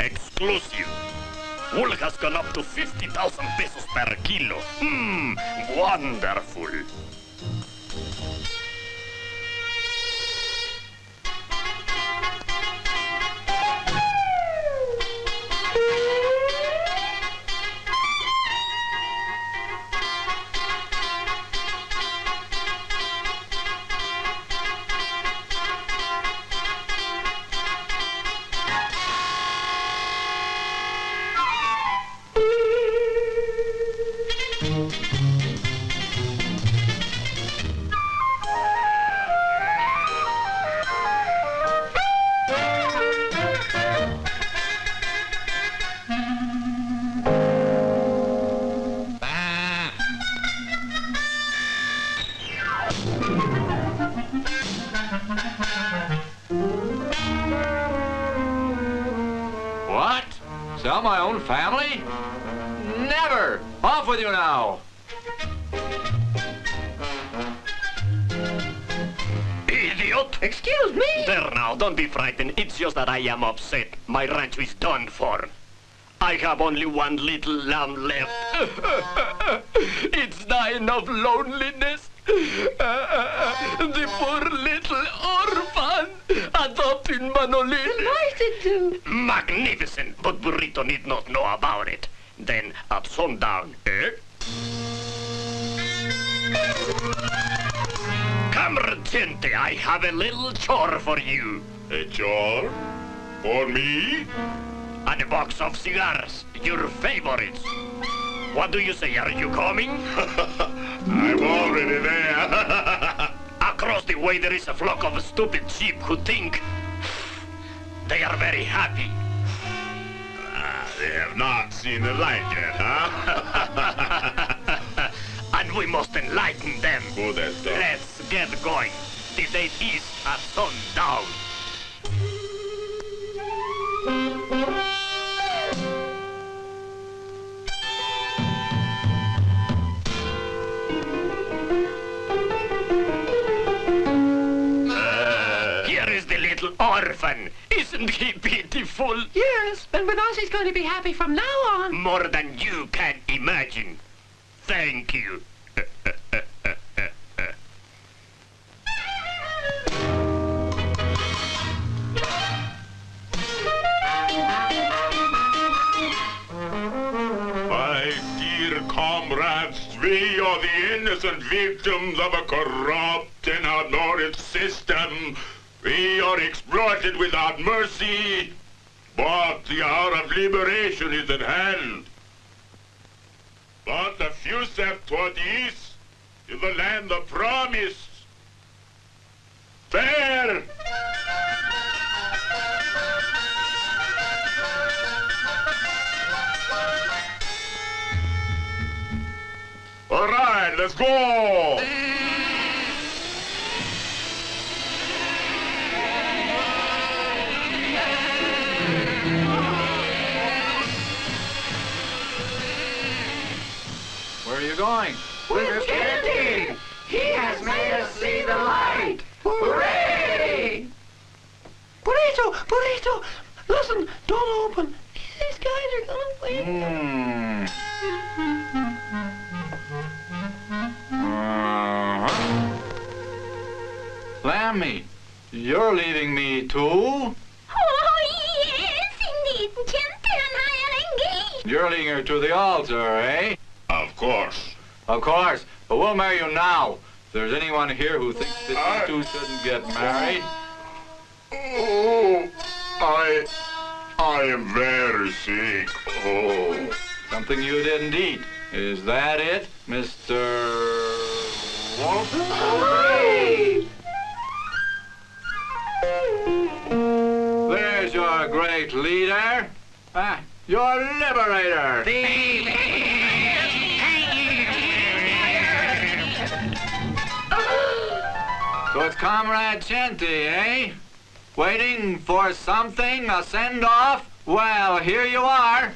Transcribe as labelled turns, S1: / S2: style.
S1: Exclusive. Wool has gone up to 50,000 pesos per kilo. Mmm, wonderful.
S2: Sell my own family? Never! Off with you now!
S1: Idiot!
S3: Excuse me?
S1: There now, don't be frightened. It's just that I am upset. My ranch is done for. I have only one little lamb left. it's dying of loneliness. the poor little orphan. Adopting Manolin.
S3: Nice to do.
S1: Magnificent, but Burrito need not know about it. Then at sundown, eh? Comrade Gente, I have a little chore for you.
S4: A chore? For me?
S1: And a box of cigars, your favorites. What do you say, are you coming?
S4: I'm already there.
S1: Across the way there is a flock of stupid sheep who think they are very happy.
S4: Ah, they have not seen the light yet, huh?
S1: and we must enlighten them.
S4: Good.
S1: Let's get going. The date is at sundown. Orphan. Isn't he beautiful?
S3: Yes, but Benazzi's going to be happy from now on.
S1: More than you can imagine. Thank you.
S4: My dear comrades, we are the innocent victims of a corrupt and ignorant system. We are exploited without mercy, but the hour of liberation is at hand. But a few steps toward east is the land of promise. There! All right, let's go!
S2: Where are you going?
S3: With Kitty! He has made us see the light! Hooray! Burrito! Burrito! Listen, don't open. These guys are gonna win.
S2: Hmm. Uh-huh. Lammy, you're leaving me too?
S5: Oh, yes, indeed. Gente and I are engaged.
S2: You're leading her to the altar, eh?
S4: Of course.
S2: Of course, but we'll marry you now. If there's anyone here who thinks that you two shouldn't get married,
S4: Oh, I... I am very sick. Oh.
S2: something you didn't eat. Is that it, Mr. Walton?
S3: Hooray!
S2: There's your great leader. Ah, your liberator. So it's Comrade Chente, eh? Waiting for something, a send-off? Well, here you are.